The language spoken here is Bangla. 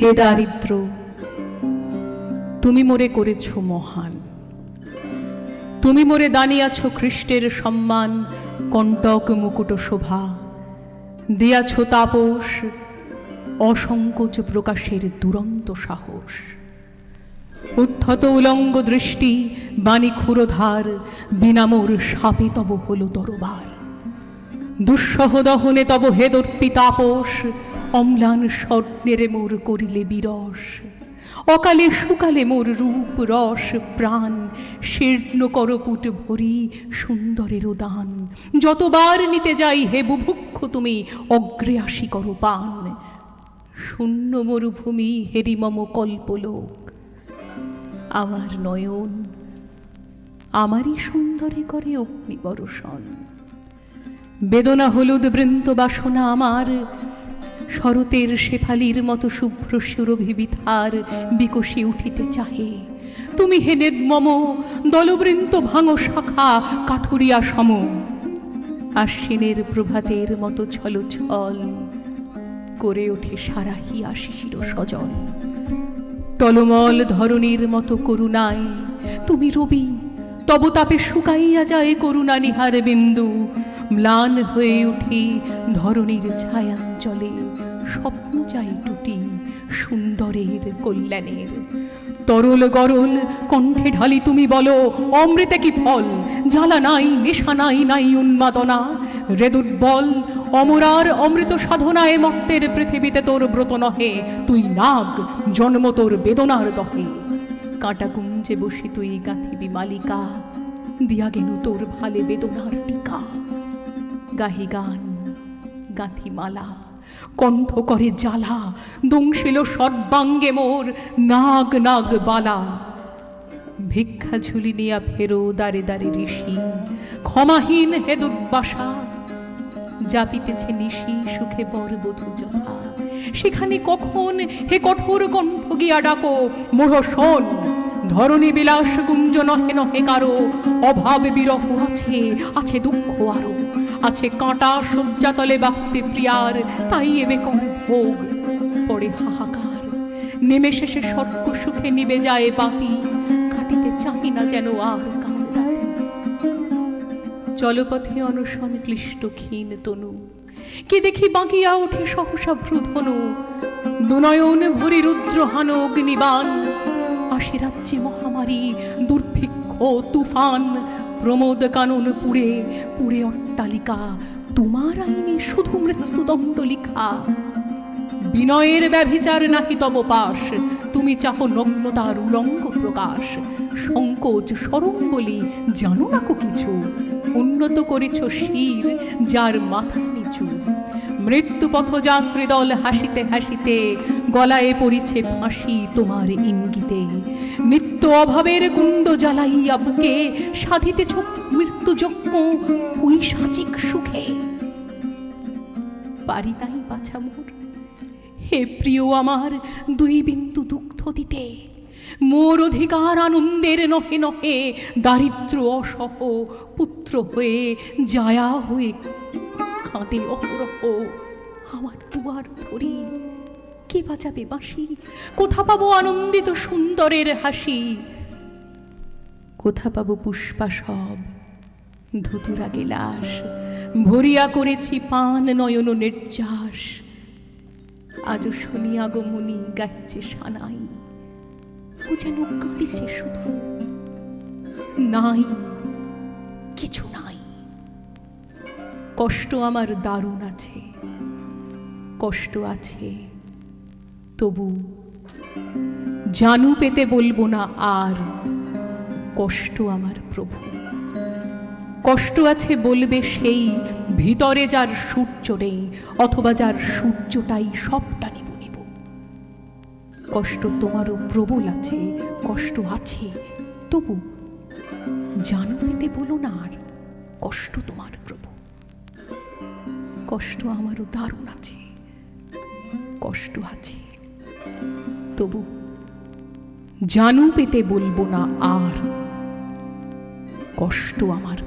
হে দারিদ্র, তুমি মোরে করেছ মহান। তুমি মোরে দানিয়াছ খ্রিস্টের সম্মান, কণ্টক মুকুট শোভা। দিয়াছ তাপস, অসংকোচ প্রকাশের দুরন্ত সাহস। উদ্ধত উলঙ্গ দৃষ্টি, বাণী ক্ষুরধার বিনামোর সাপে তব হল দরবার দুঃসহ দহনে তব হেদর্পি তাপস অম্লান স্বর্ণের মোর করিলে বিরস। অকালে সুকালে মোর রূপ রস প্রাণ। শীর্ণ করপুট ভরি সুন্দরের দান। যতবার নিতে যাই হে বুভুক্ষ, তুমি অগ্রে আসি করো পান। শূন্য মরুভূমি হেরিমম কল্পলোক। আমার নয়ন আমারই সুন্দরে করে অগ্নি বরষণ বেদনা হলুদ বৃন্ত বাসনা আমার শরতের শেফালির মতো শুভ্র সুরভিবিথার বিকশি উঠিতে চাহে। তুমি হে মম দলবৃন্ত ভাঙো শাখা কাঠুরিয়া সম। আশ্বিনের প্রভাতের মতো ছল ছল করে ওঠে সারা হিয়া শিশির সজল টলমল ধরণীর মতো করুণায় তুমি রবি, তব তাপে শুকাইয়া যায় করুণা নিহার বিন্দু। ম্লান হয়ে উঠি ধরণীর ছায়াঞ্চলে স্বপ্ন চাই টুটি সুন্দরের কল্যাণের। তরল গরল কণ্ঠে ঢালি তুমি বলো, অমৃতে কি ফল? জ্বালা নাই, নেশা নাই নাই উন্মাদনা। রেদুর্বল অমরার অমৃত সাধনায় মর্তের পৃথিবীতে তোর ব্রত নহে। তুই নাগ, জন্ম তোর বেদনার দহে। কাঁটা কুঞ্জে বসি তুই গাঁথিবি মালিকা, দিয়া গেনু তোর ভালে বেদনার টিকা। গাহি গান, গাঁথি মালা। কণ্ঠ করে জ্বালা, দংশিল সর্বাঙ্গে মোর নাগ নাগ বালা। ভিক্ষা ঝুলি নিয়া ফেরো দারে দারে ঋষি, ক্ষমাহীন হে দুর্বাসা। জাপিতেছে নিশি সুখে বরবধূ যথা সেখানে কখন হে কঠোর কণ্ঠ গিয়া ডাকো মোহ শোন, ধরণী বিলাস কুঞ্জ নহে নহে কারও, অভাব বিরহ আছে আছে দুঃখ আরও। আছে কাঁটা শয্যাতলে বাহুতে প্রিয়ার, তাই এবে কর ভোগ পরে হাহাকার। নেমে শেষে স্বর্গ সুখে নিবে যায় বাতি, কাটিতে চাহি না যেন আর জলপথে অনশন ক্লিষ্ট ক্ষীণ তনু, কি দেখি বাঁকিয়া ওঠে সহসা ভ্রুধনু। দুনয়ন ভরি রুদ্রহান অগ্নিবান আসে রাজ্যে মহামারী দুর্ভিক্ষ, তুফান প্রমোদ কানন পুড়ে পুড়ে অট্টালিকা। তোমার আইনে শুধু মৃত্যুদণ্ড লিখা। বিনয়ের ব্যভিচার নাহি তব পাশ। তুমি চাহ নগ্নতার উলঙ্গ প্রকাশ। সংকোচ সরম বলি জানো না কো কিছু? উন্নত করেছ শির, যার মাথা নিচু। মৃত্যু পথযাত্রী দল হাসিতে হাসিতে, গলায় পড়িছে ফাঁসি তোমার ইঙ্গিতে। নিত্য অভাবের কুণ্ড জ্বালাইয়া বুকে সাধিতেছ মৃত্যুযজ্ঞ পৈশাচিক সুখে। পারি নাই বাছা মোর। হে প্রিয় আমার দুই বিন্দু দুগ্ধ দিতে, মোর অধিকার আনন্দের নহে নহে দারিদ্র অসহ পুত্র হয়ে জায়া হয়ে কাঁদে অহরহ আমার দুয়ার ধরি। কে বাজাবে বাঁশি? কোথা পাবো আনন্দিত সুন্দরের হাসি? কোথা পাবো পুষ্পা সব? ধুতুরা গেলাস, ভরিয়া করেছি পান নয়ন নির্যাস। আজও শুনি আগমনী গাইছে সানাই। ও যেন কাঁদিছে শুধু। নাই, কিছু নাই। কষ্ট আমার দারুণ আছে, কষ্ট আছে। তবু জানু পেতে বলব না আর কষ্ট আমার প্রভু। কষ্ট আছে বলবে সেই ভিতরে যার সূর্য নেই অথবা যার সূর্যটাই সবটা নিব নিব। কষ্ট তোমারও প্রবল আছে, কষ্ট আছে, তবু জানু পেতে বলো না আর কষ্ট তোমার প্রভু। কষ্ট আমারও দারুণ আছে, কষ্ট আছে। তবু জানু পেতে বলব না আর। কষ্ট আমার।